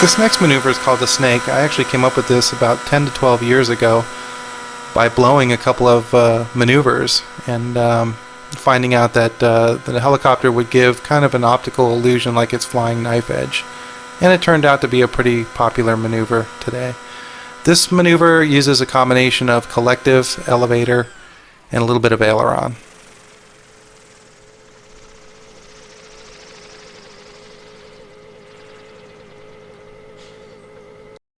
This next maneuver is called the snake. I actually came up with this about 10 to 12 years ago by blowing a couple of uh, maneuvers and um, finding out that, uh, that a helicopter would give kind of an optical illusion like it's flying knife edge. And it turned out to be a pretty popular maneuver today. This maneuver uses a combination of collective, elevator, and a little bit of aileron.